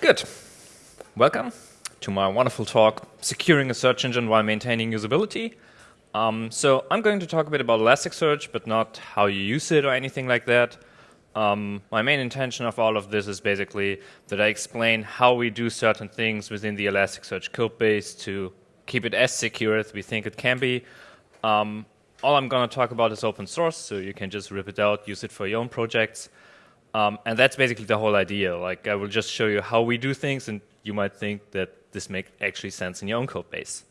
Good. Welcome to my wonderful talk, Securing a Search Engine While Maintaining Usability. Um, so I'm going to talk a bit about Elasticsearch, but not how you use it or anything like that. Um, my main intention of all of this is basically that I explain how we do certain things within the Elasticsearch code base to keep it as secure as we think it can be. Um, all I'm going to talk about is open source, so you can just rip it out, use it for your own projects. Um, and that's basically the whole idea. Like I will just show you how we do things, and you might think that this makes actually sense in your own code base.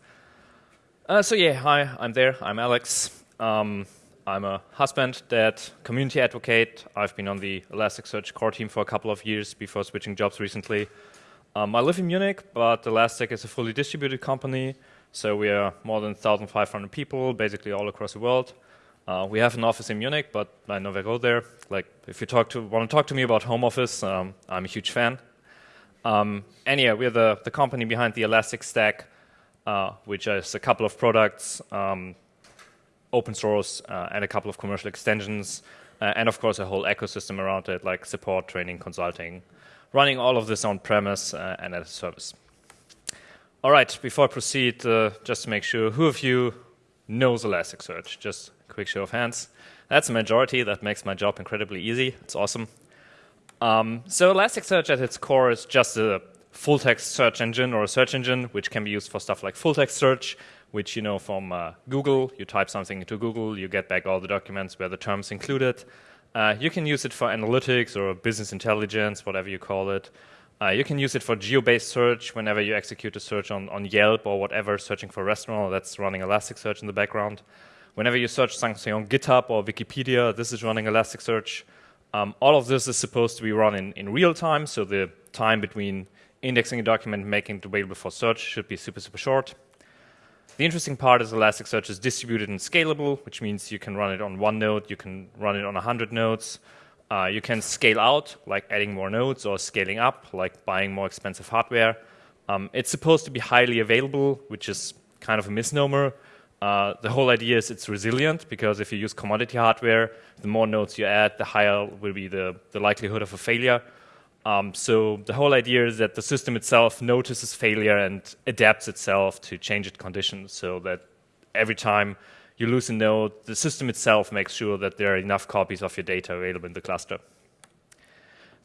Uh, so yeah, hi, I'm there. I'm Alex. Um, I'm a husband, dad, community advocate. I've been on the Elasticsearch core team for a couple of years before switching jobs recently. Um, I live in Munich, but Elastic is a fully distributed company. So we are more than 1,500 people, basically all across the world. Uh, we have an office in Munich, but I never go there. Like, if you talk to, want to talk to me about home office, um, I'm a huge fan. Um, and yeah, we're the, the company behind the Elastic Stack, uh, which is a couple of products, um, open source, uh, and a couple of commercial extensions, uh, and of course a whole ecosystem around it, like support, training, consulting, running all of this on premise uh, and as a service. All right, before I proceed, uh, just to make sure, who of you knows Elasticsearch? Just quick show of hands. That's a majority. That makes my job incredibly easy. It's awesome. Um, so Elasticsearch at its core is just a full text search engine or a search engine which can be used for stuff like full text search, which you know from uh, Google. You type something into Google, you get back all the documents where the terms included. Uh, you can use it for analytics or business intelligence, whatever you call it. Uh, you can use it for geo-based search whenever you execute a search on, on Yelp or whatever, searching for a restaurant, that's running Elasticsearch in the background. Whenever you search something on GitHub or Wikipedia, this is running Elasticsearch. Um, all of this is supposed to be run in, in real time, so the time between indexing a document and making it available for search should be super, super short. The interesting part is Elasticsearch is distributed and scalable, which means you can run it on one node, you can run it on 100 nodes. Uh, you can scale out, like adding more nodes, or scaling up, like buying more expensive hardware. Um, it's supposed to be highly available, which is kind of a misnomer. Uh, the whole idea is it's resilient because if you use commodity hardware, the more nodes you add, the higher will be the, the likelihood of a failure. Um, so the whole idea is that the system itself notices failure and adapts itself to changed conditions so that every time you lose a node, the system itself makes sure that there are enough copies of your data available in the cluster.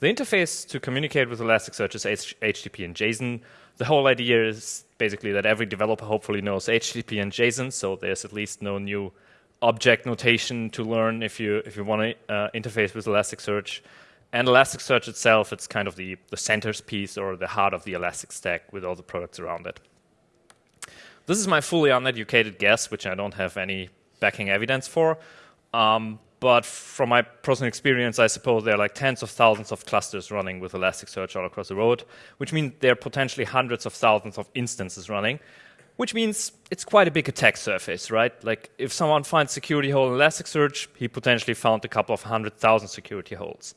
The interface to communicate with Elasticsearch is HTTP and JSON. The whole idea is basically that every developer hopefully knows HTTP and JSON, so there's at least no new object notation to learn if you if you want to uh, interface with Elasticsearch. And Elasticsearch itself, it's kind of the, the centerpiece or the heart of the Elastic stack with all the products around it. This is my fully uneducated guess, which I don't have any backing evidence for. Um, but from my personal experience, I suppose there are like tens of thousands of clusters running with Elasticsearch all across the road, which means there are potentially hundreds of thousands of instances running, which means it's quite a big attack surface, right? Like if someone finds security hole in Elasticsearch, he potentially found a couple of hundred thousand security holes,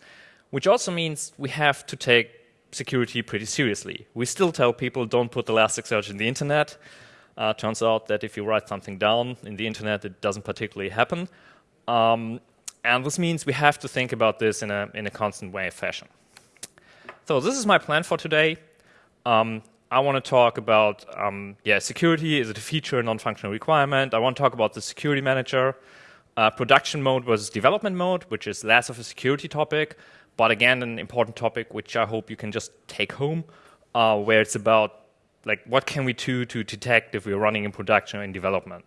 which also means we have to take security pretty seriously. We still tell people don't put Elasticsearch in the internet. Uh, turns out that if you write something down in the internet, it doesn't particularly happen. Um, and this means we have to think about this in a, in a constant way of fashion. So this is my plan for today. Um, I want to talk about, um, yeah, security, is it a feature, non-functional requirement? I want to talk about the security manager, uh, production mode versus development mode, which is less of a security topic, but again, an important topic which I hope you can just take home, uh, where it's about, like, what can we do to detect if we're running in production or in development?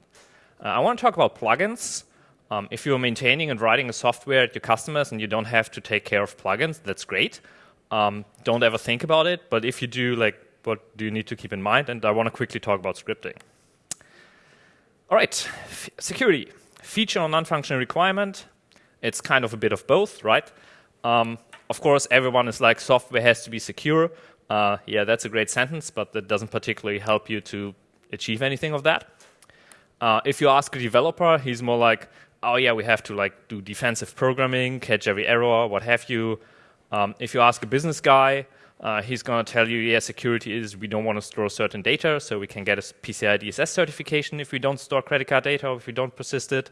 Uh, I want to talk about plugins, um, if you're maintaining and writing a software at your customers and you don't have to take care of plugins, that's great. Um, don't ever think about it. But if you do, like, what do you need to keep in mind? And I want to quickly talk about scripting. All right, F security. Feature or non-functional requirement. It's kind of a bit of both, right? Um, of course, everyone is like, software has to be secure. Uh, yeah, that's a great sentence, but that doesn't particularly help you to achieve anything of that. Uh, if you ask a developer, he's more like, oh yeah, we have to like do defensive programming, catch every error, what have you. Um, if you ask a business guy, uh, he's going to tell you, yeah, security is we don't want to store certain data, so we can get a PCI DSS certification if we don't store credit card data or if we don't persist it.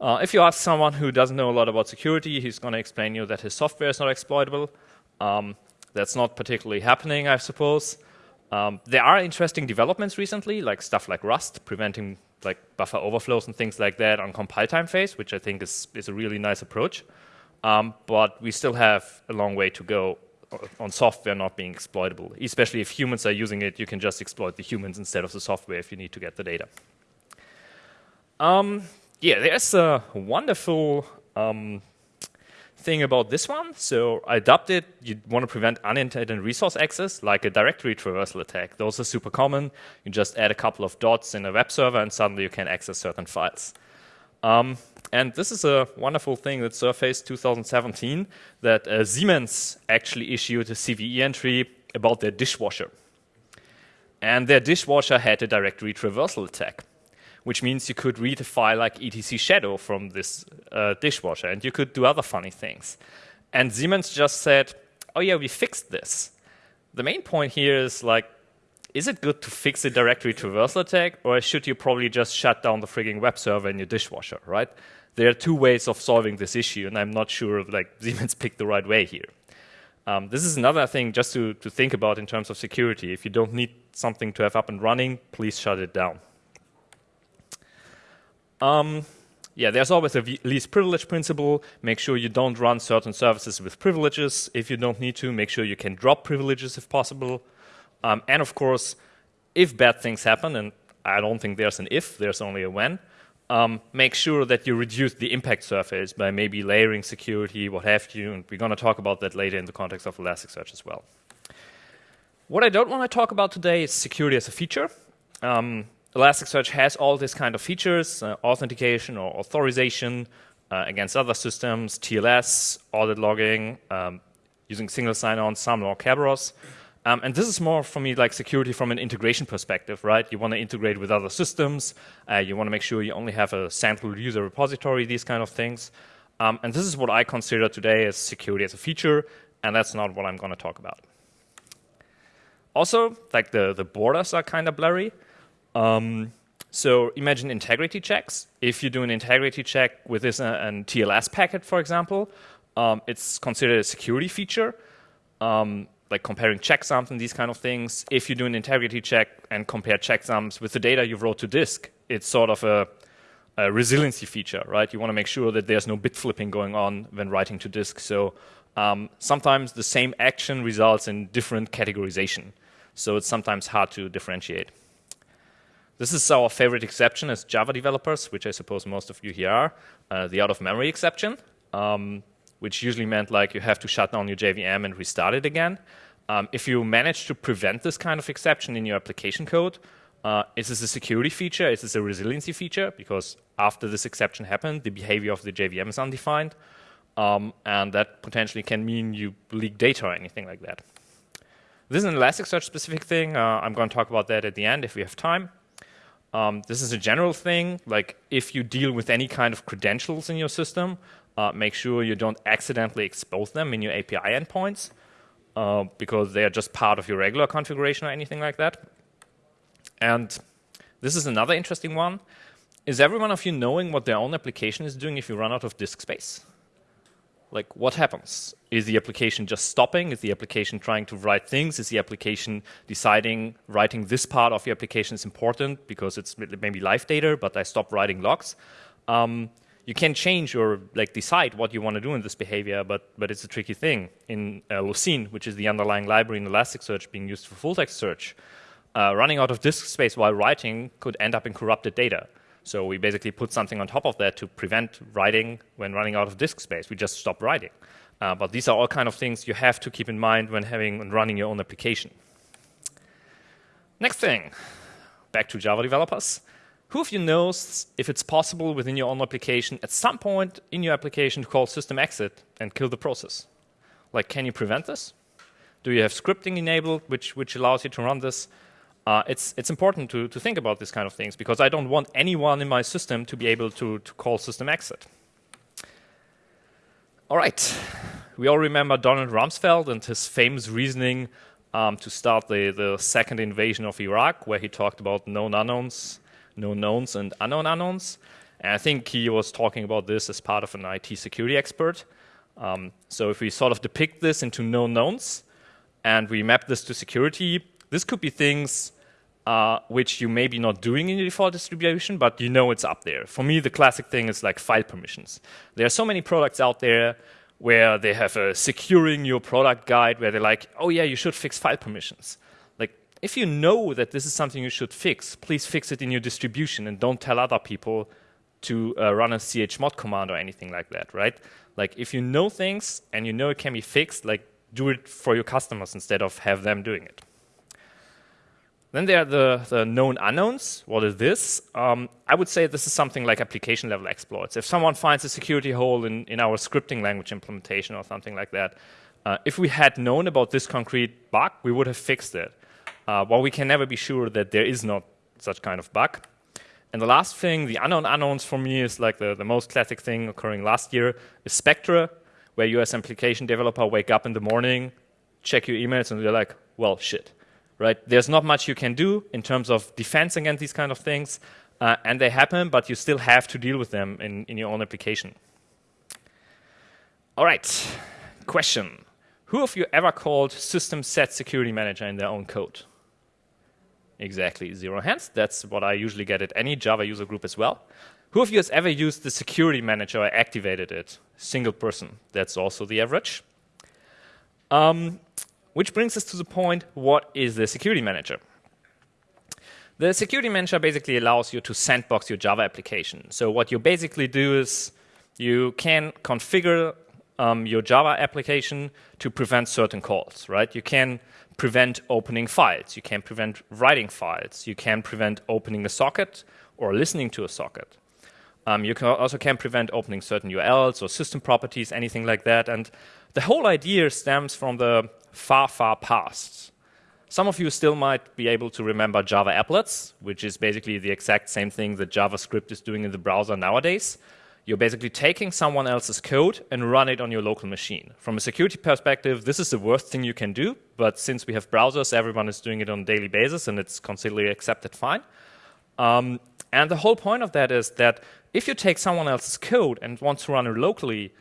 Uh, if you ask someone who doesn't know a lot about security, he's going to explain you that his software is not exploitable. Um, That's not particularly happening, I suppose. Um, there are interesting developments recently, like stuff like Rust, preventing like buffer overflows and things like that on compile time phase, which I think is, is a really nice approach. Um, but we still have a long way to go on software not being exploitable. Especially if humans are using it, you can just exploit the humans instead of the software if you need to get the data. Um, yeah, there's a wonderful um, thing about this one. So I adopted, you want to prevent unintended resource access, like a directory traversal attack. Those are super common. You just add a couple of dots in a web server, and suddenly you can access certain files. Um, and this is a wonderful thing that surfaced 2017 that uh, Siemens actually issued a CVE entry about their dishwasher. And their dishwasher had a directory traversal attack, which means you could read a file like etc shadow from this uh, dishwasher, and you could do other funny things. And Siemens just said, oh yeah, we fixed this. The main point here is like, is it good to fix a directory traversal attack, or should you probably just shut down the frigging web server in your dishwasher, right? There are two ways of solving this issue, and I'm not sure if like Siemens picked the right way here. Um, this is another thing just to, to think about in terms of security. If you don't need something to have up and running, please shut it down. Um, yeah, there's always a least privilege principle. Make sure you don't run certain services with privileges. If you don't need to, make sure you can drop privileges if possible. Um, and of course, if bad things happen, and I don't think there's an if, there's only a when, um, make sure that you reduce the impact surface by maybe layering security, what have you, and we're going to talk about that later in the context of Elasticsearch as well. What I don't want to talk about today is security as a feature. Um, Elasticsearch has all these kind of features, uh, authentication or authorization uh, against other systems, TLS, audit logging, um, using single sign-on, SAML or Kerberos. Um, and this is more for me like security from an integration perspective, right? You want to integrate with other systems. Uh, you want to make sure you only have a central user repository, these kind of things. Um, and this is what I consider today as security as a feature, and that's not what I'm going to talk about. Also, like the, the borders are kind of blurry. Um, so imagine integrity checks. If you do an integrity check with this uh, an TLS packet, for example, um, it's considered a security feature. Um, like comparing checksums and these kind of things. If you do an integrity check and compare checksums with the data you wrote to disk, it's sort of a, a resiliency feature, right? You want to make sure that there's no bit flipping going on when writing to disk. So um, sometimes the same action results in different categorization. So it's sometimes hard to differentiate. This is our favorite exception as Java developers, which I suppose most of you here are, uh, the out-of-memory exception. Um, which usually meant like you have to shut down your JVM and restart it again. Um, if you manage to prevent this kind of exception in your application code, uh, is this a security feature? Is this a resiliency feature? Because after this exception happened, the behavior of the JVM is undefined. Um, and that potentially can mean you leak data or anything like that. This is an Elasticsearch specific thing. Uh, I'm going to talk about that at the end if we have time. Um, this is a general thing, like if you deal with any kind of credentials in your system, uh, make sure you don't accidentally expose them in your API endpoints uh, because they are just part of your regular configuration or anything like that. And this is another interesting one. Is every one of you knowing what their own application is doing if you run out of disk space? Like, what happens? Is the application just stopping? Is the application trying to write things? Is the application deciding writing this part of the application is important because it's maybe live data, but I stop writing logs? Um, you can change or like decide what you want to do in this behavior, but but it's a tricky thing. In uh, Lucene, which is the underlying library in Elasticsearch being used for full text search, uh, running out of disk space while writing could end up in corrupted data. So we basically put something on top of that to prevent writing when running out of disk space. We just stop writing. Uh, but these are all kind of things you have to keep in mind when having and running your own application. Next thing, back to Java developers. Who of you knows if it's possible within your own application at some point in your application to call system exit and kill the process? Like, can you prevent this? Do you have scripting enabled which, which allows you to run this? Uh, it's, it's important to, to think about these kind of things because I don't want anyone in my system to be able to, to call system exit. All right, we all remember Donald Rumsfeld and his famous reasoning um, to start the, the second invasion of Iraq, where he talked about known unknowns known knowns and unknown unknowns. And I think he was talking about this as part of an IT security expert. Um, so if we sort of depict this into known knowns, and we map this to security. This could be things uh, which you may be not doing in your default distribution, but you know it's up there. For me, the classic thing is like file permissions. There are so many products out there where they have a securing your product guide where they're like, oh yeah, you should fix file permissions. Like, if you know that this is something you should fix, please fix it in your distribution and don't tell other people to uh, run a chmod command or anything like that, right? Like, if you know things and you know it can be fixed, like, do it for your customers instead of have them doing it. Then there are the, the known unknowns. What is this? Um, I would say this is something like application level exploits. If someone finds a security hole in, in our scripting language implementation or something like that, uh, if we had known about this concrete bug, we would have fixed it. Uh, we can never be sure that there is not such kind of bug. And the last thing, the unknown unknowns for me is like the, the most classic thing occurring last year is Spectre, where you as application developer wake up in the morning, check your emails, and you're like, well, shit right? There's not much you can do in terms of defense against these kind of things, uh, and they happen, but you still have to deal with them in, in your own application. All right, question. Who of you ever called system set security manager in their own code? Exactly, zero hands. That's what I usually get at any Java user group as well. Who of you has ever used the security manager or activated it? Single person. That's also the average. Um, which brings us to the point, what is the security manager? The security manager basically allows you to sandbox your Java application. So what you basically do is you can configure um, your Java application to prevent certain calls, right? You can prevent opening files. You can prevent writing files. You can prevent opening a socket or listening to a socket. Um, you can also can prevent opening certain URLs or system properties, anything like that. And the whole idea stems from the far, far past. Some of you still might be able to remember Java applets, which is basically the exact same thing that JavaScript is doing in the browser nowadays. You're basically taking someone else's code and run it on your local machine. From a security perspective, this is the worst thing you can do, but since we have browsers, everyone is doing it on a daily basis and it's considered accepted fine. Um, and the whole point of that is that if you take someone else's code and want to run it locally,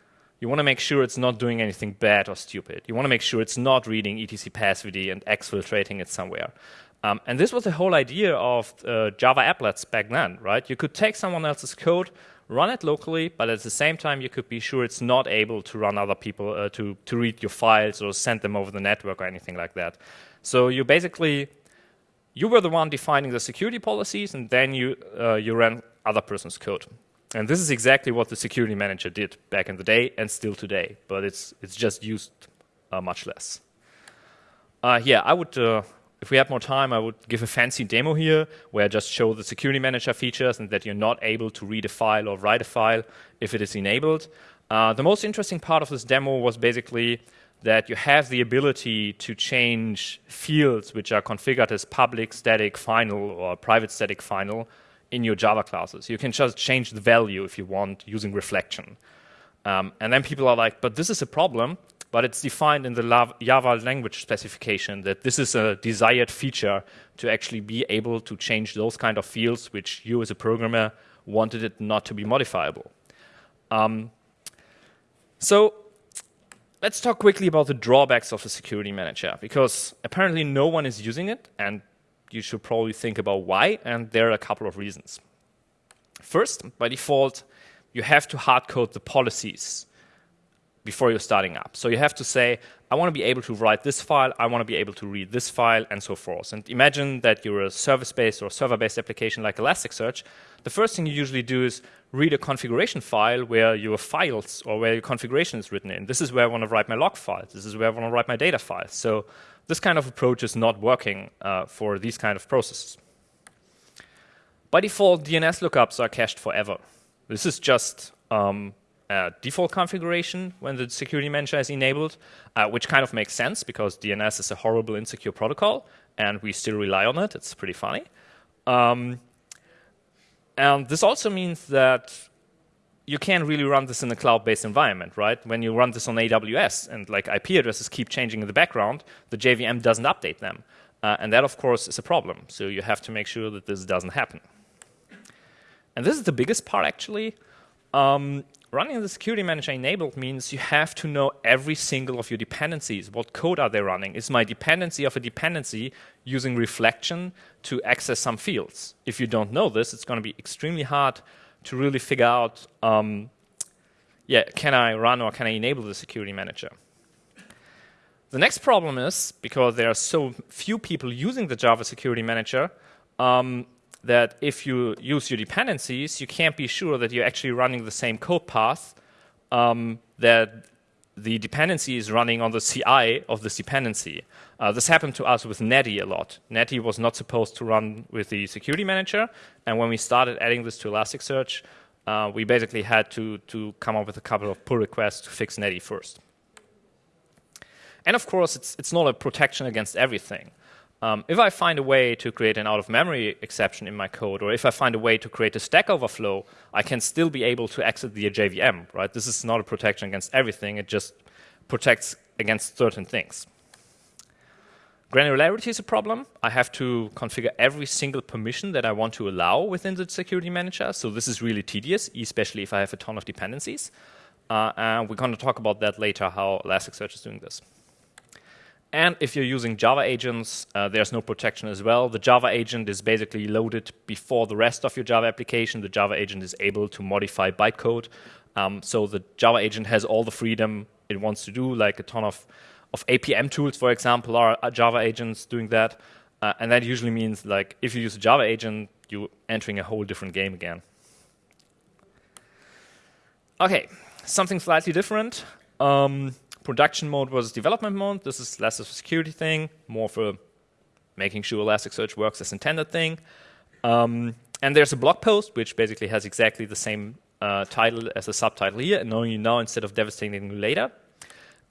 you want to make sure it's not doing anything bad or stupid. You want to make sure it's not reading etc passwd and exfiltrating it somewhere. Um, and this was the whole idea of uh, Java applets back then, right? You could take someone else's code, run it locally, but at the same time you could be sure it's not able to run other people, uh, to, to read your files or send them over the network or anything like that. So you basically, you were the one defining the security policies and then you, uh, you ran other person's code. And this is exactly what the security manager did back in the day and still today, but it's, it's just used uh, much less. Uh, yeah, I would, uh, if we had more time, I would give a fancy demo here where I just show the security manager features and that you're not able to read a file or write a file if it is enabled. Uh, the most interesting part of this demo was basically that you have the ability to change fields which are configured as public static final or private static final in your Java classes. You can just change the value if you want using reflection. Um, and then people are like, but this is a problem, but it's defined in the Java language specification that this is a desired feature to actually be able to change those kind of fields which you as a programmer wanted it not to be modifiable. Um, so let's talk quickly about the drawbacks of the security manager because apparently no one is using it and you should probably think about why, and there are a couple of reasons. First, by default, you have to hardcode the policies before you're starting up. So you have to say, I want to be able to write this file, I want to be able to read this file, and so forth. And imagine that you're a service-based or server-based application like Elasticsearch. The first thing you usually do is read a configuration file where your files or where your configuration is written in. This is where I want to write my log files. This is where I want to write my data files. So this kind of approach is not working uh, for these kind of processes. By default, DNS lookups are cached forever. This is just um, a default configuration when the security manager is enabled, uh, which kind of makes sense because DNS is a horrible insecure protocol and we still rely on it. It's pretty funny. Um, and this also means that you can't really run this in a cloud-based environment, right? When you run this on AWS and like IP addresses keep changing in the background, the JVM doesn't update them. Uh, and that, of course, is a problem. So you have to make sure that this doesn't happen. And this is the biggest part, actually. Um, running the security manager enabled means you have to know every single of your dependencies. What code are they running? Is my dependency of a dependency using reflection to access some fields? If you don't know this, it's going to be extremely hard to really figure out, um, yeah, can I run or can I enable the security manager? The next problem is, because there are so few people using the Java Security Manager, um, that if you use your dependencies, you can't be sure that you're actually running the same code path um, that the dependency is running on the CI of this dependency. Uh, this happened to us with Netty a lot. Netty was not supposed to run with the security manager, and when we started adding this to Elasticsearch, uh, we basically had to, to come up with a couple of pull requests to fix Netty first. And of course, it's, it's not a protection against everything. Um, if I find a way to create an out-of-memory exception in my code, or if I find a way to create a stack overflow, I can still be able to exit the JVM, right? This is not a protection against everything. It just protects against certain things. Granularity is a problem. I have to configure every single permission that I want to allow within the security manager. So this is really tedious, especially if I have a ton of dependencies. Uh, and we're going to talk about that later, how Elasticsearch is doing this. And if you're using Java agents, uh, there's no protection as well. The Java agent is basically loaded before the rest of your Java application. The Java agent is able to modify bytecode. Um, so the Java agent has all the freedom it wants to do, like a ton of, of APM tools, for example, are, Java agents doing that. Uh, and that usually means like if you use a Java agent, you're entering a whole different game again. Okay, something slightly different. Um, Production mode was development mode. This is less of a security thing, more for making sure Elasticsearch works as intended thing. Um, and there's a blog post, which basically has exactly the same uh, title as the subtitle here, and knowing you now instead of devastating you later.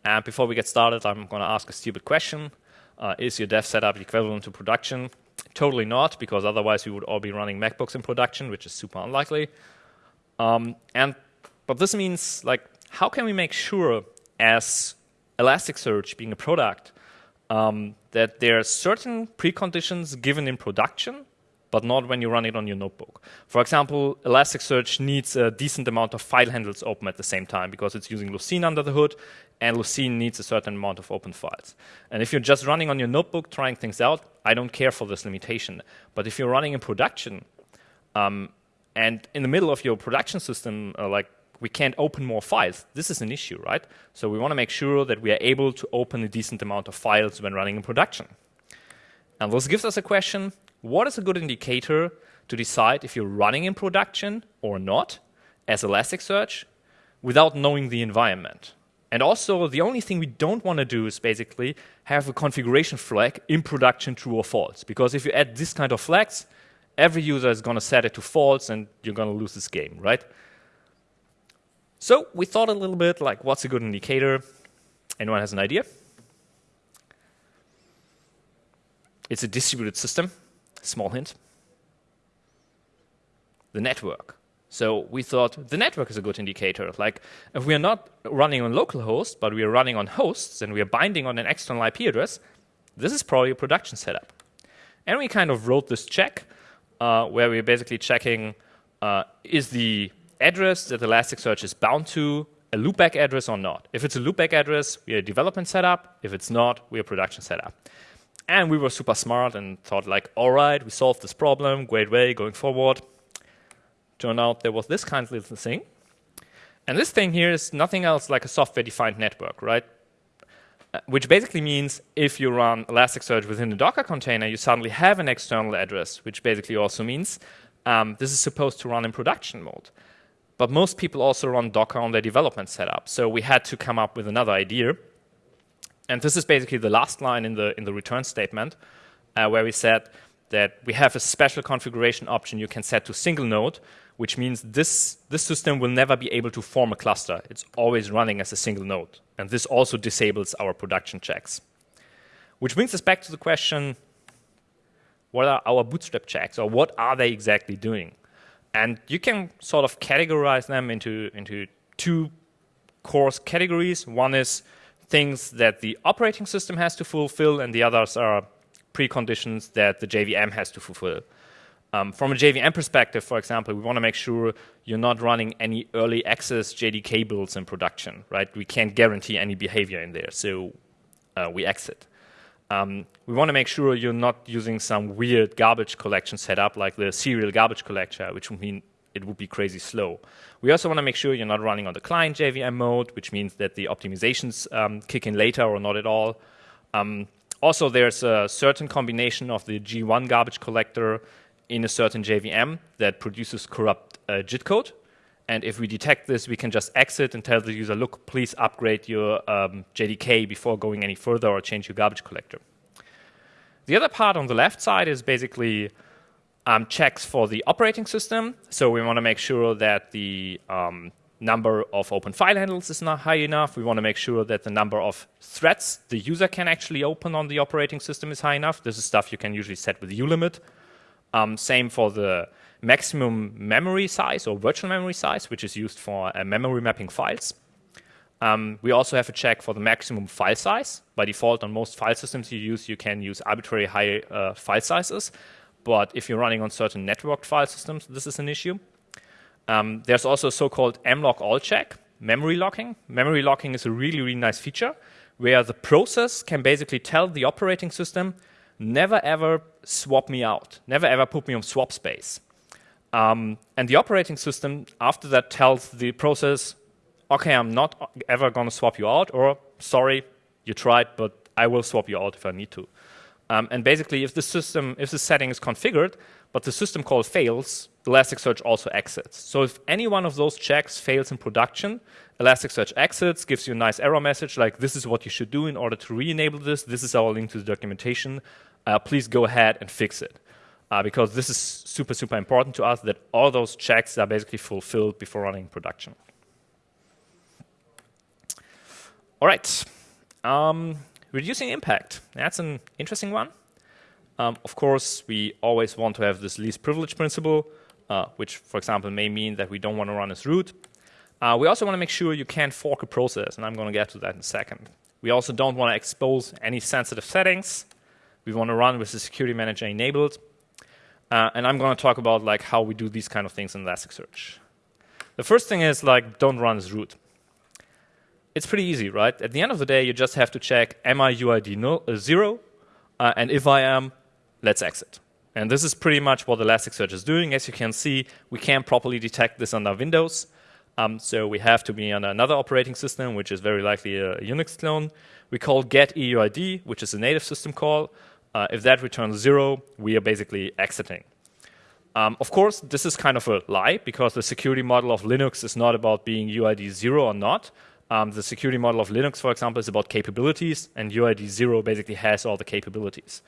And before we get started, I'm going to ask a stupid question. Uh, is your dev setup equivalent to production? Totally not, because otherwise we would all be running MacBooks in production, which is super unlikely. Um, and But this means, like, how can we make sure as Elasticsearch being a product, um, that there are certain preconditions given in production, but not when you run it on your notebook. For example, Elasticsearch needs a decent amount of file handles open at the same time because it's using Lucene under the hood, and Lucene needs a certain amount of open files. And if you're just running on your notebook, trying things out, I don't care for this limitation. But if you're running in production, um, and in the middle of your production system, uh, like we can't open more files. This is an issue, right? So we want to make sure that we are able to open a decent amount of files when running in production. And this gives us a question, what is a good indicator to decide if you're running in production or not as Elasticsearch without knowing the environment? And also, the only thing we don't want to do is basically have a configuration flag in production true or false. Because if you add this kind of flags, every user is going to set it to false and you're going to lose this game, right? So we thought a little bit like what's a good indicator? Anyone has an idea? It's a distributed system. Small hint. The network. So we thought the network is a good indicator. Like if we are not running on localhost, but we are running on hosts and we are binding on an external IP address, this is probably a production setup. And we kind of wrote this check uh, where we're basically checking uh, is the address that Elasticsearch is bound to a loopback address or not. If it's a loopback address, we are a development setup. If it's not, we are production setup. And we were super smart and thought like, all right, we solved this problem, great way going forward. Turned out there was this kind of little thing. And this thing here is nothing else like a software-defined network, right? Uh, which basically means if you run Elasticsearch within a Docker container, you suddenly have an external address, which basically also means um, this is supposed to run in production mode. But most people also run Docker on their development setup. So we had to come up with another idea. And this is basically the last line in the, in the return statement, uh, where we said that we have a special configuration option you can set to single node, which means this, this system will never be able to form a cluster. It's always running as a single node. And this also disables our production checks. Which brings us back to the question, what are our bootstrap checks, or what are they exactly doing? And you can sort of categorize them into, into two core categories. One is things that the operating system has to fulfill, and the others are preconditions that the JVM has to fulfill. Um, from a JVM perspective, for example, we want to make sure you're not running any early access JDK builds in production, right? We can't guarantee any behavior in there, so uh, we exit. Um, we want to make sure you're not using some weird garbage collection setup like the serial garbage collector, which would mean it would be crazy slow. We also want to make sure you're not running on the client JVM mode, which means that the optimizations um, kick in later or not at all. Um, also, there's a certain combination of the G1 garbage collector in a certain JVM that produces corrupt uh, JIT code. And if we detect this, we can just exit and tell the user, look, please upgrade your um, JDK before going any further or change your garbage collector. The other part on the left side is basically um, checks for the operating system. So we want to make sure that the um, number of open file handles is not high enough. We want to make sure that the number of threads the user can actually open on the operating system is high enough. This is stuff you can usually set with ulimit. Um, same for the maximum memory size or virtual memory size, which is used for uh, memory mapping files. Um, we also have a check for the maximum file size. By default, on most file systems you use, you can use arbitrary high uh, file sizes. But if you're running on certain networked file systems, this is an issue. Um, there's also a so-called mlockall check, memory locking. Memory locking is a really, really nice feature where the process can basically tell the operating system, never ever swap me out, never ever put me on swap space. Um, and the operating system after that tells the process, okay, I'm not ever going to swap you out, or sorry, you tried, but I will swap you out if I need to. Um, and basically, if the system, if the setting is configured, but the system call fails, Elasticsearch also exits. So if any one of those checks fails in production, Elasticsearch exits, gives you a nice error message like, this is what you should do in order to re-enable this. This is our link to the documentation. Uh, please go ahead and fix it. Uh, because this is super, super important to us that all those checks are basically fulfilled before running production. All right. Um, Reducing impact, that's an interesting one. Um, of course, we always want to have this least privilege principle, uh, which, for example, may mean that we don't want to run as root. Uh, we also want to make sure you can't fork a process, and I'm going to get to that in a second. We also don't want to expose any sensitive settings. We want to run with the security manager enabled. Uh, and I'm going to talk about like how we do these kind of things in Elasticsearch. The first thing is like don't run as root it's pretty easy, right? At the end of the day, you just have to check, am I UID no, uh, 0? Uh, and if I am, let's exit. And this is pretty much what Elasticsearch is doing. As you can see, we can't properly detect this under Windows. Um, so we have to be on another operating system, which is very likely a Unix clone. We call get EUID, which is a native system call. Uh, if that returns 0, we are basically exiting. Um, of course, this is kind of a lie, because the security model of Linux is not about being UID 0 or not. Um, the security model of Linux, for example, is about capabilities, and UID 0 basically has all the capabilities.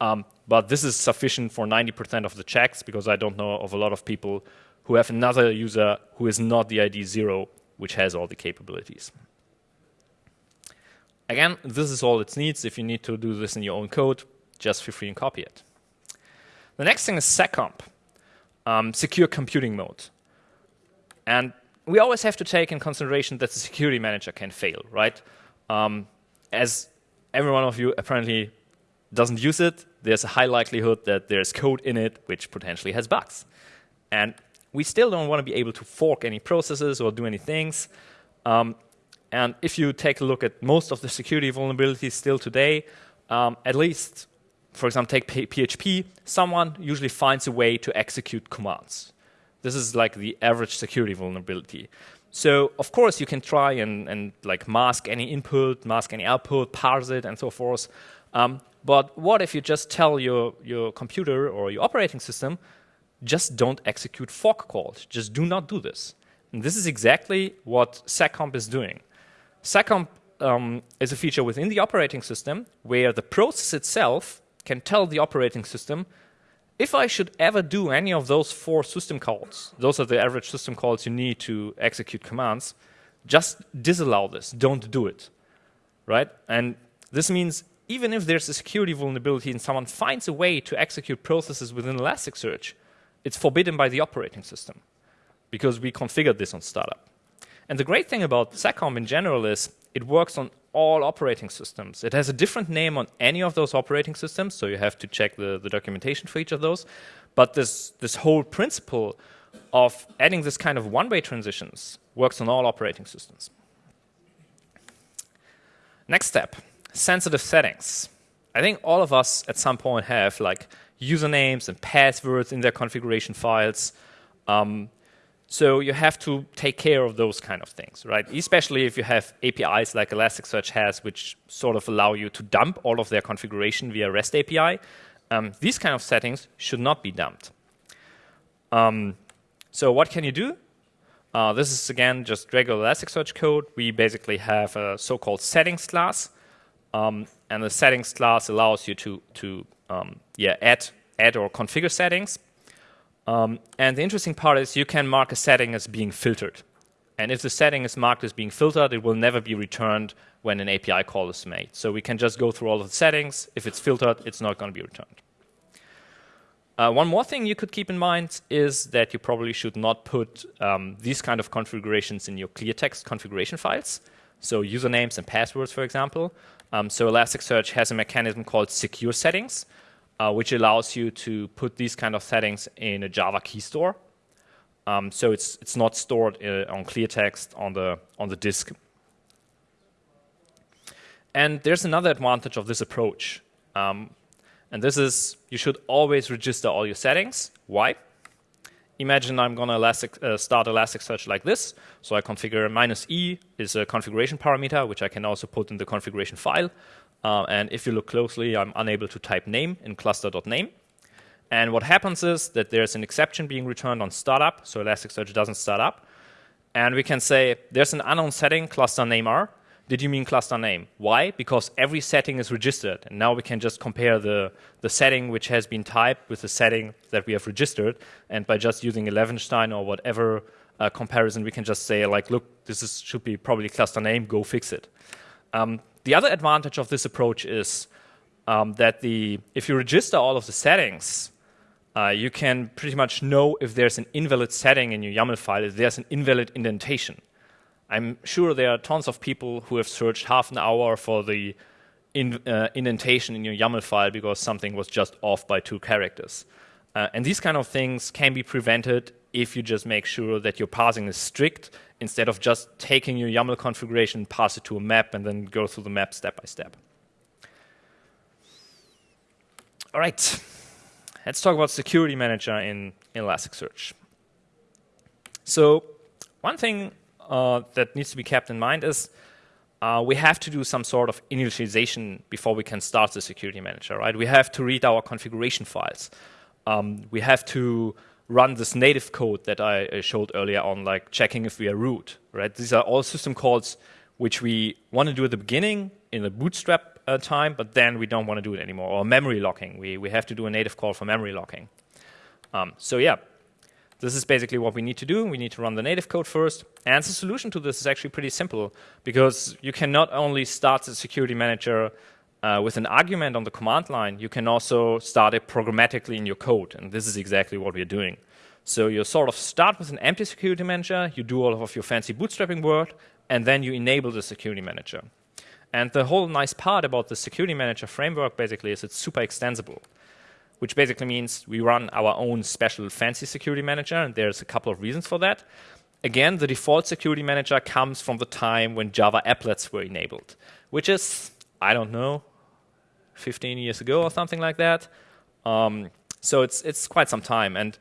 Um, but this is sufficient for 90% of the checks because I don't know of a lot of people who have another user who is not the ID 0, which has all the capabilities. Again, this is all it needs. If you need to do this in your own code, just feel free and copy it. The next thing is seccomp, um, secure computing mode. And we always have to take in consideration that the security manager can fail, right? Um, as every one of you apparently doesn't use it, there's a high likelihood that there's code in it which potentially has bugs. And we still don't want to be able to fork any processes or do any things. Um, and if you take a look at most of the security vulnerabilities still today, um, at least, for example, take PHP, someone usually finds a way to execute commands. This is like the average security vulnerability. So of course you can try and, and like mask any input, mask any output, parse it, and so forth. Um, but what if you just tell your, your computer or your operating system, just don't execute fork calls, just do not do this. And this is exactly what seccomp is doing. seccomp um, is a feature within the operating system where the process itself can tell the operating system, if I should ever do any of those four system calls, those are the average system calls you need to execute commands, just disallow this, don't do it, right? And this means even if there's a security vulnerability and someone finds a way to execute processes within Elasticsearch, it's forbidden by the operating system because we configured this on startup. And the great thing about seccomp in general is it works on all operating systems. It has a different name on any of those operating systems, so you have to check the, the documentation for each of those. But this, this whole principle of adding this kind of one-way transitions works on all operating systems. Next step, sensitive settings. I think all of us at some point have like usernames and passwords in their configuration files. Um, so you have to take care of those kind of things, right? Especially if you have APIs like Elasticsearch has, which sort of allow you to dump all of their configuration via REST API. Um, these kind of settings should not be dumped. Um, so what can you do? Uh, this is again just regular Elasticsearch code. We basically have a so-called settings class, um, and the settings class allows you to to um, yeah add add or configure settings. Um, and the interesting part is you can mark a setting as being filtered. And if the setting is marked as being filtered, it will never be returned when an API call is made. So we can just go through all of the settings. If it's filtered, it's not going to be returned. Uh, one more thing you could keep in mind is that you probably should not put um, these kind of configurations in your clear text configuration files. So usernames and passwords, for example. Um, so Elasticsearch has a mechanism called secure settings, uh, which allows you to put these kind of settings in a Java key store. Um, so it's it's not stored uh, on clear text on the on the disk. And there's another advantage of this approach, um, and this is you should always register all your settings. Why? Imagine I'm going to Elastic, uh, start Elasticsearch like this. So I configure minus e is a configuration parameter, which I can also put in the configuration file. Uh, and if you look closely, I'm unable to type name in cluster.name. And what happens is that there's an exception being returned on startup, so Elasticsearch doesn't start up. And we can say there's an unknown setting, cluster name r. Did you mean cluster name? Why? Because every setting is registered. And now we can just compare the, the setting which has been typed with the setting that we have registered. And by just using Levenshtein or whatever uh, comparison, we can just say, like, look, this is, should be probably cluster name, go fix it. Um, the other advantage of this approach is um, that the if you register all of the settings, uh, you can pretty much know if there's an invalid setting in your YAML file, if there's an invalid indentation. I'm sure there are tons of people who have searched half an hour for the in, uh, indentation in your YAML file because something was just off by two characters. Uh, and these kind of things can be prevented if you just make sure that your parsing is strict instead of just taking your YAML configuration, pass it to a map, and then go through the map step by step. All right, let's talk about Security Manager in, in Elasticsearch. So one thing uh, that needs to be kept in mind is uh, we have to do some sort of initialization before we can start the Security Manager, right? We have to read our configuration files. Um, we have to run this native code that I showed earlier on, like checking if we are root, right? These are all system calls which we want to do at the beginning in the bootstrap uh, time, but then we don't want to do it anymore. Or memory locking, we, we have to do a native call for memory locking. Um, so yeah, this is basically what we need to do. We need to run the native code first. And the solution to this is actually pretty simple because you can not only start the security manager uh, with an argument on the command line, you can also start it programmatically in your code. And this is exactly what we're doing. So you sort of start with an empty security manager, you do all of your fancy bootstrapping work, and then you enable the security manager. And the whole nice part about the security manager framework basically is it's super extensible, which basically means we run our own special fancy security manager, and there's a couple of reasons for that. Again, the default security manager comes from the time when Java applets were enabled, which is, I don't know, 15 years ago or something like that. Um, so it's, it's quite some time. And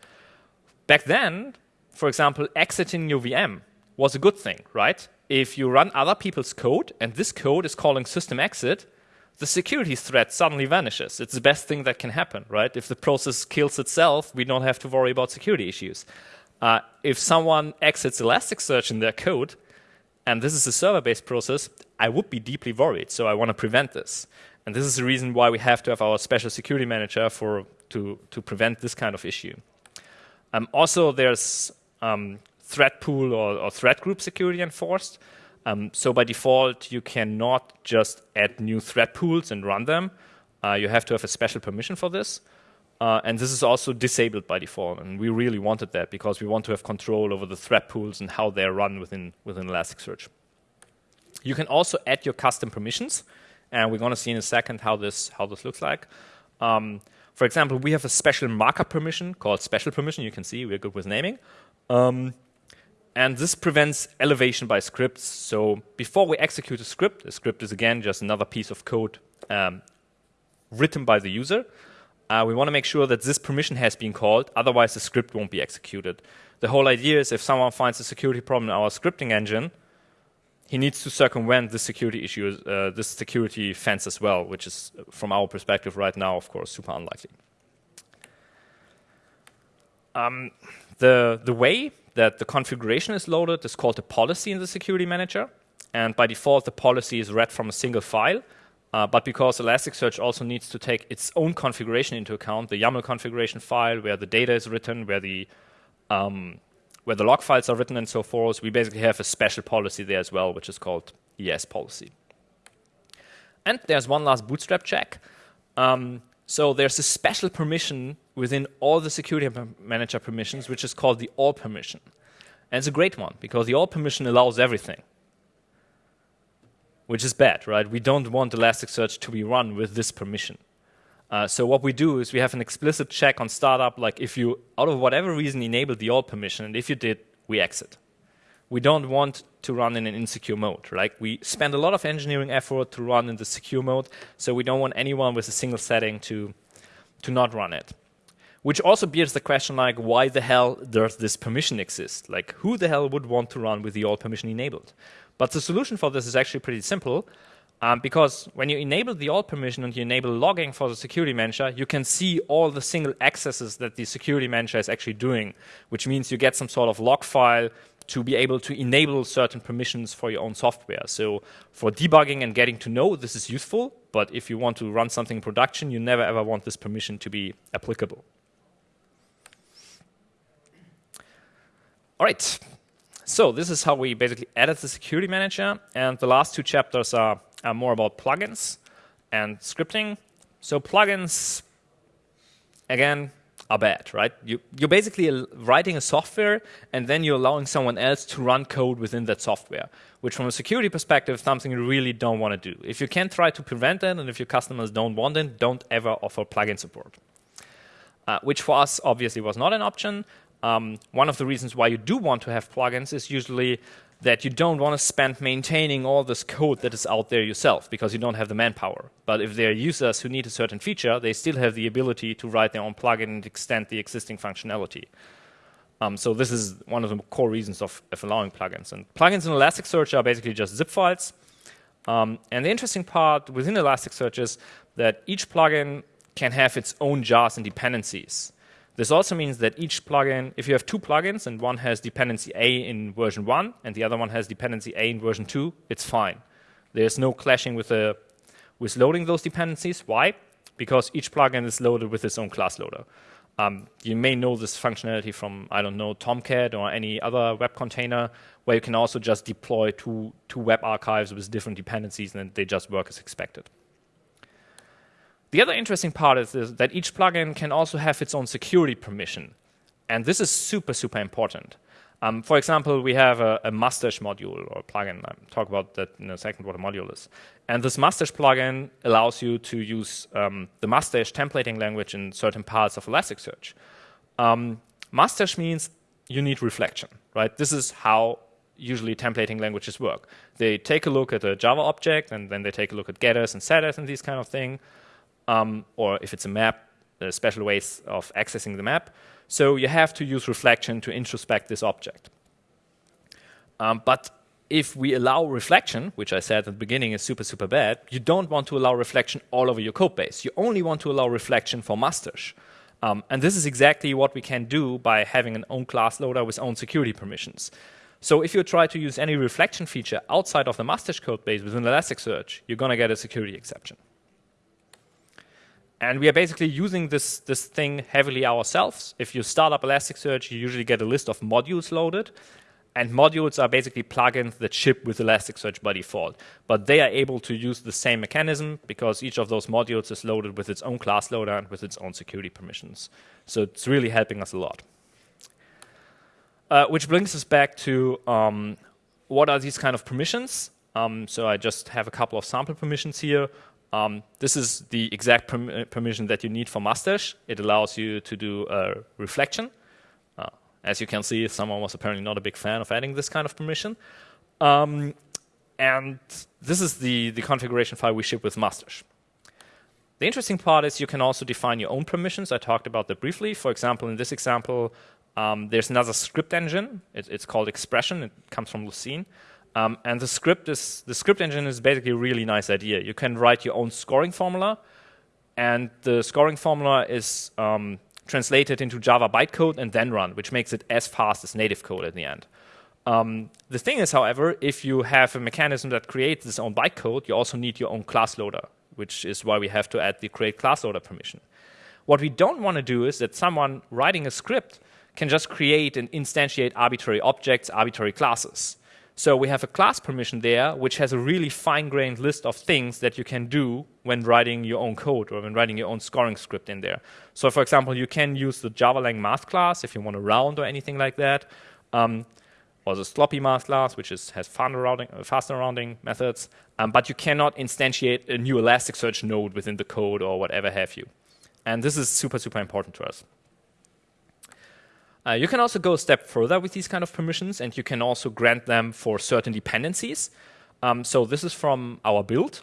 back then, for example, exiting your VM was a good thing, right? If you run other people's code and this code is calling system exit, the security threat suddenly vanishes. It's the best thing that can happen, right? If the process kills itself, we don't have to worry about security issues. Uh, if someone exits Elasticsearch in their code, and this is a server-based process, I would be deeply worried. So I want to prevent this. And this is the reason why we have to have our special security manager for to, to prevent this kind of issue. Um, also, there's um, thread pool or, or, thread group security enforced. Um, so by default, you cannot just add new thread pools and run them. Uh, you have to have a special permission for this. Uh, and this is also disabled by default. And we really wanted that because we want to have control over the thread pools and how they're run within, within Elasticsearch. You can also add your custom permissions and we're going to see in a second how this how this looks like. Um, For example, we have a special markup permission called special permission. You can see we're good with naming. Um, and this prevents elevation by scripts. So before we execute a script, a script is again just another piece of code um, written by the user. Uh, we want to make sure that this permission has been called, otherwise the script won't be executed. The whole idea is if someone finds a security problem in our scripting engine, he needs to circumvent this security issue, uh, this security fence as well, which is, from our perspective right now, of course, super unlikely. Um, the, the way that the configuration is loaded is called a policy in the security manager. And by default, the policy is read from a single file. Uh, but because Elasticsearch also needs to take its own configuration into account, the YAML configuration file where the data is written, where the um, where the log files are written and so forth, we basically have a special policy there as well, which is called ES policy. And there's one last bootstrap check. Um, so there's a special permission within all the security manager permissions, which is called the all permission. And it's a great one because the all permission allows everything, which is bad, right? We don't want Elasticsearch to be run with this permission. Uh, so what we do is we have an explicit check on startup, like if you, out of whatever reason, enabled the all permission, and if you did, we exit. We don't want to run in an insecure mode. Like we spend a lot of engineering effort to run in the secure mode, so we don't want anyone with a single setting to, to not run it. Which also bears the question like, why the hell does this permission exist? Like, who the hell would want to run with the all permission enabled? But the solution for this is actually pretty simple. Um, because when you enable the all permission and you enable logging for the security manager, you can see all the single accesses that the security manager is actually doing, which means you get some sort of log file to be able to enable certain permissions for your own software. So for debugging and getting to know, this is useful, but if you want to run something in production, you never ever want this permission to be applicable. All right, so this is how we basically added the security manager, and the last two chapters are are more about plugins and scripting. So plugins, again, are bad, right? You, you're basically writing a software and then you're allowing someone else to run code within that software, which from a security perspective is something you really don't want to do. If you can try to prevent it and if your customers don't want it, don't ever offer plugin support. Uh, which for us obviously was not an option. Um, one of the reasons why you do want to have plugins is usually that you don't want to spend maintaining all this code that is out there yourself because you don't have the manpower. But if there are users who need a certain feature, they still have the ability to write their own plugin and extend the existing functionality. Um, so this is one of the core reasons of, of, allowing plugins. And plugins in Elasticsearch are basically just zip files. Um, and the interesting part within Elasticsearch is that each plugin can have its own jars and dependencies. This also means that each plugin, if you have two plugins and one has dependency A in version 1 and the other one has dependency A in version 2, it's fine. There's no clashing with, the, with loading those dependencies. Why? Because each plugin is loaded with its own class loader. Um, you may know this functionality from, I don't know, Tomcat or any other web container where you can also just deploy two, two web archives with different dependencies and they just work as expected. The other interesting part is, that each plugin can also have its own security permission. And this is super, super important. Um, for example, we have a, a mustache module or plugin. I'll talk about that in a second, what a module is. And this mustache plugin allows you to use um, the mustache templating language in certain parts of Elasticsearch. Um, mustache means you need reflection, right? This is how usually templating languages work. They take a look at a Java object, and then they take a look at getters and setters and these kind of thing um, or if it's a map, there are special ways of accessing the map. So you have to use reflection to introspect this object. Um, but if we allow reflection, which I said at the beginning is super, super bad, you don't want to allow reflection all over your code base. You only want to allow reflection for mustache. Um, and this is exactly what we can do by having an own class loader with own security permissions. So if you try to use any reflection feature outside of the mustache code base within Elasticsearch, you're going to get a security exception. And we are basically using this, this thing heavily ourselves. If you start up Elasticsearch, you usually get a list of modules loaded. And modules are basically plugins that ship with Elasticsearch by default. But they are able to use the same mechanism because each of those modules is loaded with its own class loader and with its own security permissions. So it's really helping us a lot. Uh, which brings us back to um, what are these kind of permissions? Um, so I just have a couple of sample permissions here. Um, this is the exact perm permission that you need for mustache. It allows you to do a reflection. Uh, as you can see, someone was apparently not a big fan of adding this kind of permission. Um, and this is the, the configuration file we ship with mustache. The interesting part is you can also define your own permissions. I talked about that briefly. For example, in this example, um, there's another script engine. It, it's called Expression. It comes from Lucene. Um, and the script is the script engine is basically a really nice idea. You can write your own scoring formula, and the scoring formula is um, translated into Java bytecode and then run, which makes it as fast as native code at the end. Um, the thing is, however, if you have a mechanism that creates its own bytecode, you also need your own class loader, which is why we have to add the create class loader permission. What we don't want to do is that someone writing a script can just create and instantiate arbitrary objects, arbitrary classes. So we have a class permission there, which has a really fine-grained list of things that you can do when writing your own code or when writing your own scoring script in there. So for example, you can use the java.lang math class if you want to round or anything like that, um, or the sloppy math class, which is, has faster rounding, uh, faster rounding methods, um, but you cannot instantiate a new Elasticsearch node within the code or whatever have you. And this is super, super important to us. Uh, you can also go a step further with these kind of permissions, and you can also grant them for certain dependencies. Um, so this is from our build.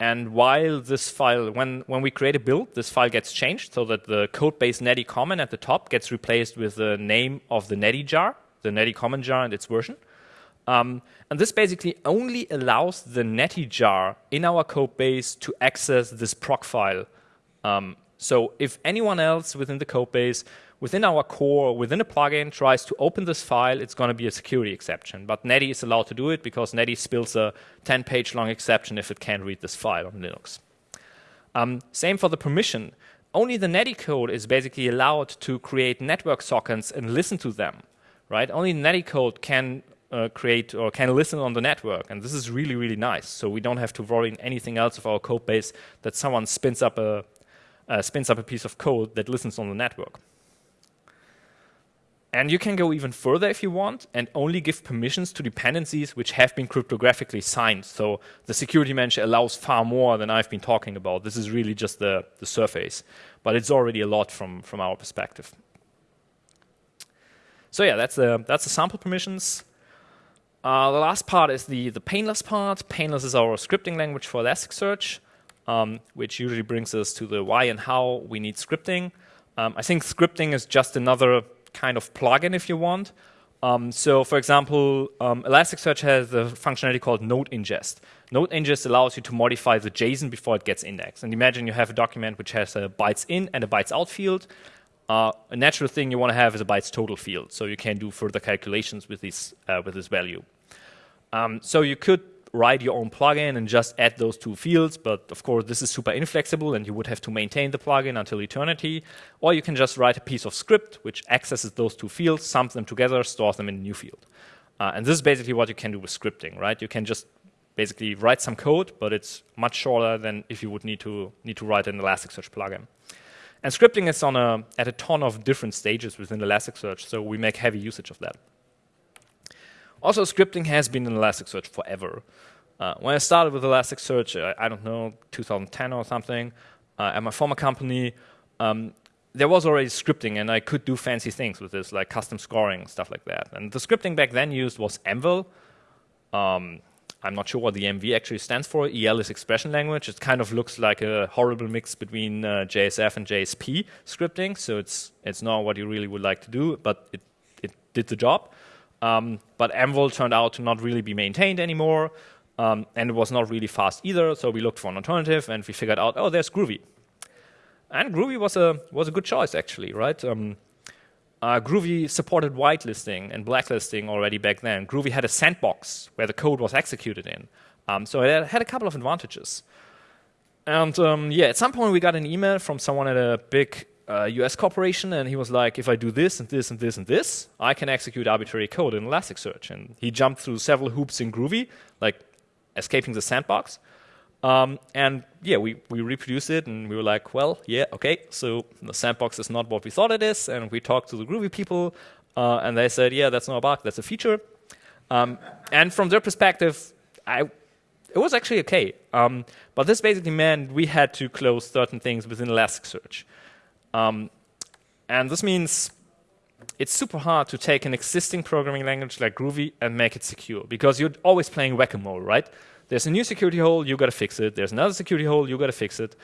And while this file, when, when we create a build, this file gets changed so that the code base netty common at the top gets replaced with the name of the netty jar, the netty common jar and its version. Um, and this basically only allows the netty jar in our code base to access this proc file. Um, so if anyone else within the code base within our core, within a plugin, tries to open this file, it's going to be a security exception. But Netty is allowed to do it because Netty spills a 10-page long exception if it can't read this file on Linux. Um, same for the permission. Only the Netty code is basically allowed to create network sockets and listen to them. Right? Only Netty code can uh, create or can listen on the network, and this is really, really nice. So we don't have to worry in anything else of our code base that someone spins up a uh, spins up a piece of code that listens on the network. And you can go even further if you want and only give permissions to dependencies which have been cryptographically signed. So the security manager allows far more than I've been talking about. This is really just the, the surface, but it's already a lot from, from our perspective. So yeah, that's the, that's the sample permissions. Uh, the last part is the, the painless part. Painless is our scripting language for Elasticsearch, um, which usually brings us to the why and how we need scripting. Um, I think scripting is just another kind of plugin if you want. Um, so for example, um, Elasticsearch has a functionality called node ingest. Node ingest allows you to modify the JSON before it gets indexed. And imagine you have a document which has a bytes in and a bytes out field. Uh, a natural thing you want to have is a bytes total field, so you can do further calculations with this, uh, with this value. Um, so you could write your own plugin and just add those two fields, but of course this is super inflexible and you would have to maintain the plugin until eternity. Or you can just write a piece of script which accesses those two fields, sums them together, stores them in a new field. Uh, and this is basically what you can do with scripting, right? You can just basically write some code, but it's much shorter than if you would need to need to write an Elasticsearch plugin. And scripting is on a, at a ton of different stages within Elasticsearch, so we make heavy usage of that. Also, scripting has been in Elasticsearch forever. Uh, when I started with Elasticsearch, I, I, don't know, 2010 or something, uh, at my former company, um, there was already scripting and I could do fancy things with this, like custom scoring, stuff like that. And the scripting back then used was MVEL. Um, I'm not sure what the MV actually stands for. EL is expression language. It kind of looks like a horrible mix between uh, JSF and JSP scripting, so it's, it's not what you really would like to do, but it, it did the job. Um, but MVEL turned out to not really be maintained anymore, um, and it was not really fast either. So we looked for an alternative, and we figured out, oh, there's Groovy. And Groovy was a was a good choice actually, right? Um, uh, Groovy supported whitelisting and blacklisting already back then. Groovy had a sandbox where the code was executed in, um, so it had a couple of advantages. And um, yeah, at some point we got an email from someone at a big uh, US corporation, and he was like, if I do this and this and this and this, I can execute arbitrary code in Elasticsearch. And he jumped through several hoops in Groovy, like escaping the sandbox. Um, and yeah, we, we reproduced it, and we were like, well, yeah, okay, so the sandbox is not what we thought it is. And we talked to the Groovy people, uh, and they said, yeah, that's not a bug, that's a feature. Um, and from their perspective, I it was actually okay. Um, but this basically meant we had to close certain things within Elasticsearch. Um, and this means it's super hard to take an existing programming language like Groovy and make it secure because you're always playing whack-a-mole, right? There's a new security hole, you got to fix it. There's another security hole, you got to fix it.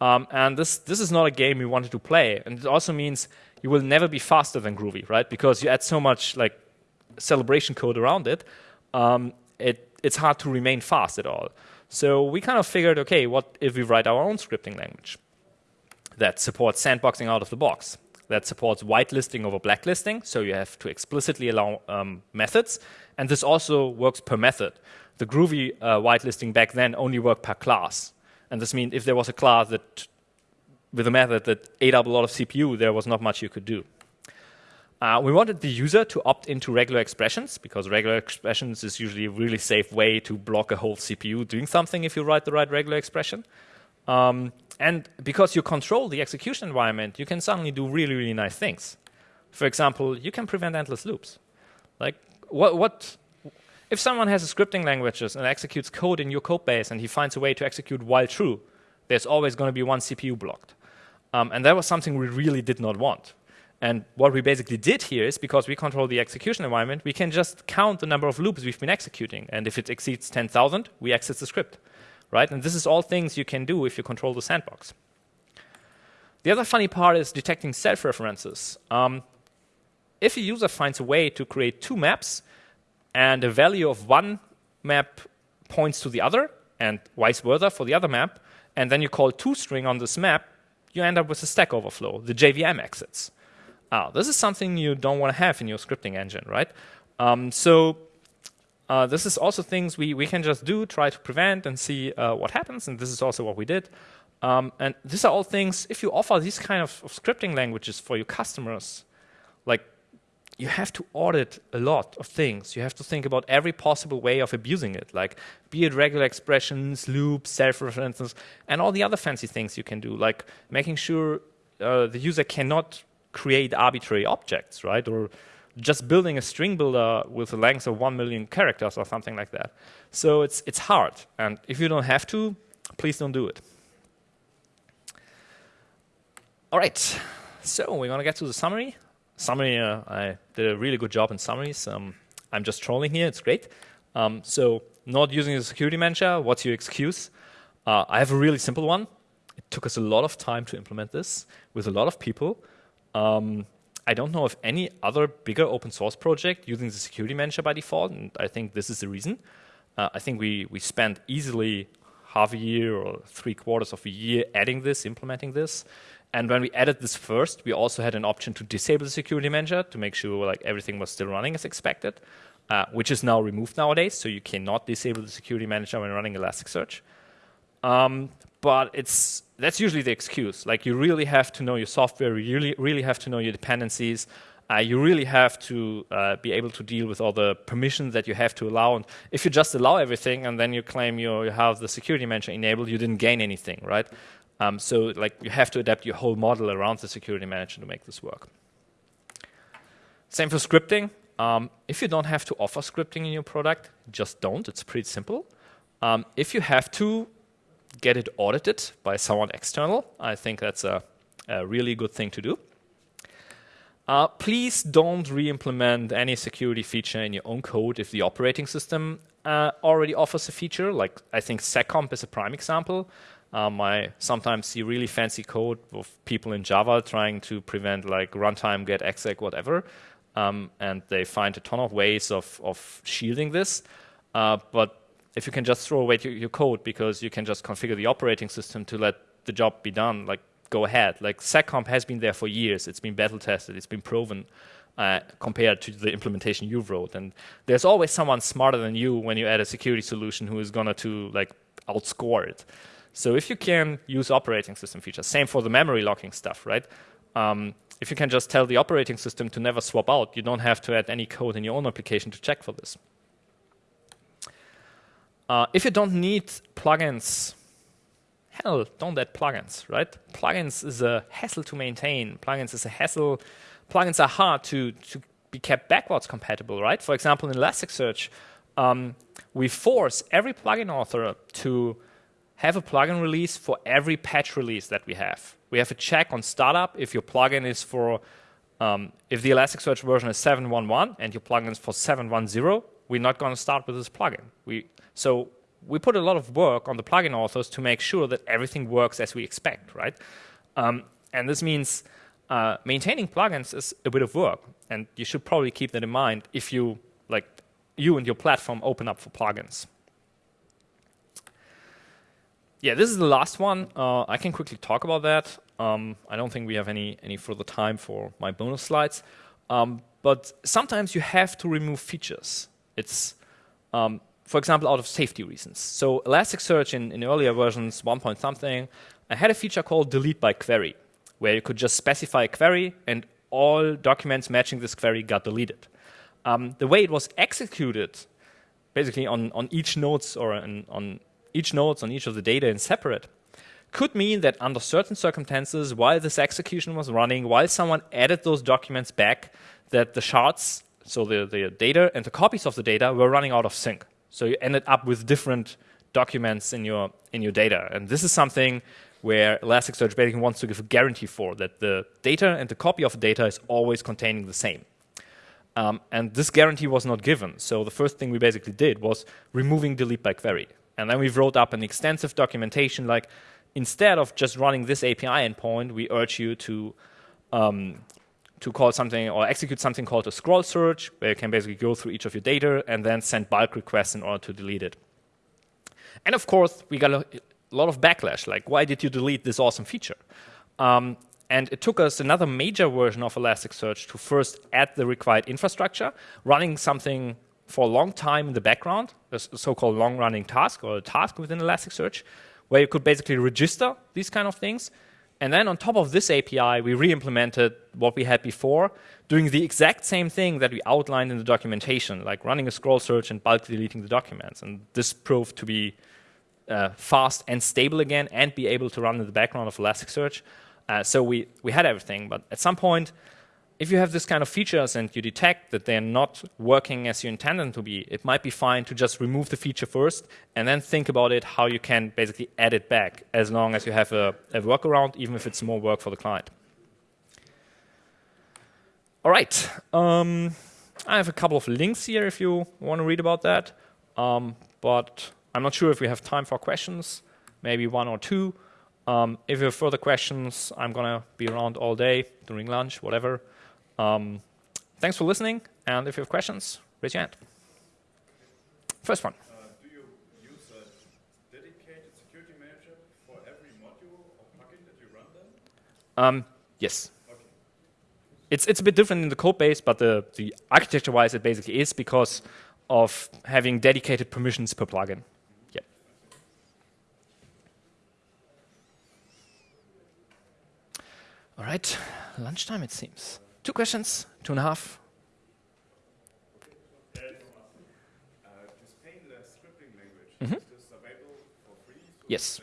Um, and this this is not a game we wanted to play. And it also means you will never be faster than Groovy, right? Because you add so much like celebration code around it, um, it it's hard to remain fast at all. So we kind of figured, okay, what if we write our own scripting language that supports sandboxing out of the box? that supports whitelisting over blacklisting, so you have to explicitly allow um, methods, and this also works per method. The Groovy uh, whitelisting back then only worked per class, and this means if there was a class that, with a method that ate up a lot of CPU, there was not much you could do. Uh, we wanted the user to opt into regular expressions because regular expressions is usually a really safe way to block a whole CPU doing something if you write the right regular expression. Um, and because you control the execution environment, you can suddenly do really, really nice things. For example, you can prevent endless loops. Like, what, what if someone has a scripting languages and executes code in your code base and he finds a way to execute while true, there's always going to be one CPU blocked. Um, and that was something we really did not want. And what we basically did here is because we control the execution environment, we can just count the number of loops we've been executing. And if it exceeds 10,000, we exit the script right? And this is all things you can do if you control the sandbox. The other funny part is detecting self-references. Um, if a user finds a way to create two maps and a value of one map points to the other and vice versa for the other map, and then you call toString on this map, you end up with a stack overflow, the JVM exits. Uh, this is something you don't want to have in your scripting engine, right? Um, so uh, this is also things we, we can just do, try to prevent and see uh, what happens, and this is also what we did. Um, and these are all things, if you offer these kind of, of, scripting languages for your customers, like you have to audit a lot of things. You have to think about every possible way of abusing it, like be it regular expressions, loops, self-references, and all the other fancy things you can do, like making sure uh, the user cannot create arbitrary objects, right? Or just building a string builder with a length of 1 million characters or something like that. So it's, it's hard. And if you don't have to, please don't do it. All right. So we're going to get to the summary. Summary, uh, I did a really good job in summaries. Um, I'm just trolling here. It's great. Um, so not using the security manager, what's your excuse? Uh, I have a really simple one. It took us a lot of time to implement this with a lot of people. Um, I don't know of any other bigger open source project using the security manager by default, and I think this is the reason. Uh, I think we, we spent easily half a year or three quarters of a year adding this, implementing this. And when we added this first, we also had an option to disable the security manager to make sure like everything was still running as expected, uh, which is now removed nowadays. So you cannot disable the security manager when running Elasticsearch. Um, but it's that's usually the excuse. Like you really have to know your software, you really, really have to know your dependencies, uh, you really have to uh, be able to deal with all the permissions that you have to allow. And if you just allow everything and then you claim you, you have the security manager enabled, you didn't gain anything, right? Um, so like you have to adapt your whole model around the security manager to make this work. Same for scripting. Um, if you don't have to offer scripting in your product, just don't. It's pretty simple. Um, if you have to, get it audited by someone external. I think that's a, a really good thing to do. Uh, please don't re-implement any security feature in your own code if the operating system uh, already offers a feature. Like I think seccomp is a prime example. Um, I sometimes see really fancy code of people in Java trying to prevent like runtime, get exec, whatever. Um, and they find a ton of ways of, of shielding this. Uh, but if you can just throw away your, your, code because you can just configure the operating system to let the job be done, like go ahead. Like seccomp has been there for years. It's been battle tested. It's been proven uh, compared to the implementation you've wrote. And there's always someone smarter than you when you add a security solution who is gonna to like outscore it. So if you can use operating system features, same for the memory locking stuff, right? Um, if you can just tell the operating system to never swap out, you don't have to add any code in your own application to check for this. Uh, if you don't need plugins, hell, don't add plugins, right? Plugins is a hassle to maintain. Plugins is a hassle. Plugins are hard to, to be kept backwards compatible, right? For example, in Elasticsearch, um, we force every plugin author to have a plugin release for every patch release that we have. We have a check on startup if your plugin is for, um, if the Elasticsearch version is 7.1.1 and your plugin is for 7.1.0, we're not going to start with this plugin. We, so we put a lot of work on the plugin authors to make sure that everything works as we expect, right? Um, and this means uh, maintaining plugins is a bit of work, and you should probably keep that in mind if you, like, you and your platform open up for plugins yeah, this is the last one. Uh, I can quickly talk about that. Um, I don't think we have any, any further time for my bonus slides. Um, but sometimes you have to remove features. It's, um, for example, out of safety reasons. So Elasticsearch in, in earlier versions, 1 point something, I had a feature called delete by query, where you could just specify a query and all documents matching this query got deleted. Um, the way it was executed, basically on, on each nodes or on each nodes on each of the data in separate, could mean that under certain circumstances, while this execution was running, while someone added those documents back, that the shards, so the, the data and the copies of the data were running out of sync. So you ended up with different documents in your, in your data. And this is something where Elasticsearch basically wants to give a guarantee for, that the data and the copy of the data is always containing the same. Um, and this guarantee was not given. So the first thing we basically did was removing delete by query. And then we've wrote up an extensive documentation like, instead of just running this API endpoint, we urge you to um, to call something or execute something called a scroll search, where you can basically go through each of your data and then send bulk requests in order to delete it. And of course, we got a lot of backlash, like, why did you delete this awesome feature? Um, and it took us another major version of Elasticsearch to first add the required infrastructure, running something for a long time in the background, a so-called long-running task or a task within Elasticsearch, where you could basically register these kind of things. And then on top of this API, we re-implemented what we had before, doing the exact same thing that we outlined in the documentation, like running a scroll search and bulk deleting the documents. And this proved to be uh, fast and stable again and be able to run in the background of Elasticsearch. Uh, so we, we had everything. But at some point, if you have this kind of features and you detect that they're not working as you intend them to be, it might be fine to just remove the feature first and then think about it how you can basically add it back as long as you have a, a workaround, even if it's more work for the client. All right. Um, I have a couple of links here if you want to read about that. Um, but I'm not sure if we have time for questions, maybe one or two. Um, if you have further questions, I'm going to be around all day during lunch, whatever. Um, thanks for listening, and if you have questions, raise your hand. First one. Uh, do you use a dedicated security manager for every module or plugin that you run then? Um, yes. Okay. It's, it's a bit different in the code base, but the, the architecture-wise it basically is because of having dedicated permissions per plugin. Yeah. All right, lunchtime it seems. Two questions, two and a half. Mm -hmm. Yes.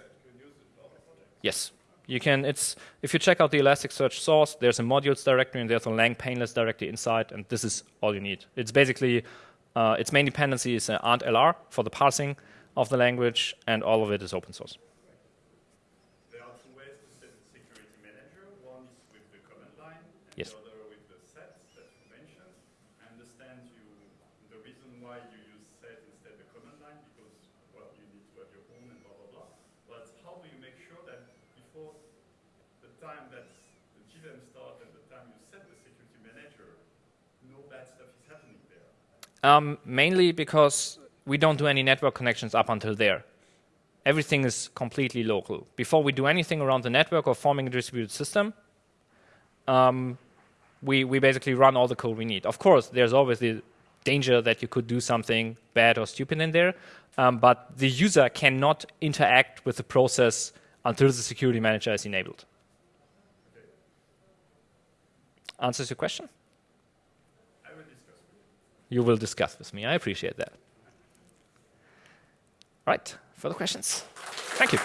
Yes. You can, it's, if you check out the Elasticsearch source, there's a modules directory and there's a lang painless directory inside, and this is all you need. It's basically, uh, its main dependency is uh, ANTLR for the parsing of the language, and all of it is open source. There are two ways to set the security manager. One is with the command line, yes. time that the JVM start and the time you set the security manager, no bad stuff is happening there? Um, mainly because we don't do any network connections up until there. Everything is completely local. Before we do anything around the network or forming a distributed system, um, we, we basically run all the code we need. Of course, there's always the danger that you could do something bad or stupid in there, um, but the user cannot interact with the process until the security manager is enabled answers your question? I will discuss with you. You will discuss with me. I appreciate that. Right. Further questions? Thank you.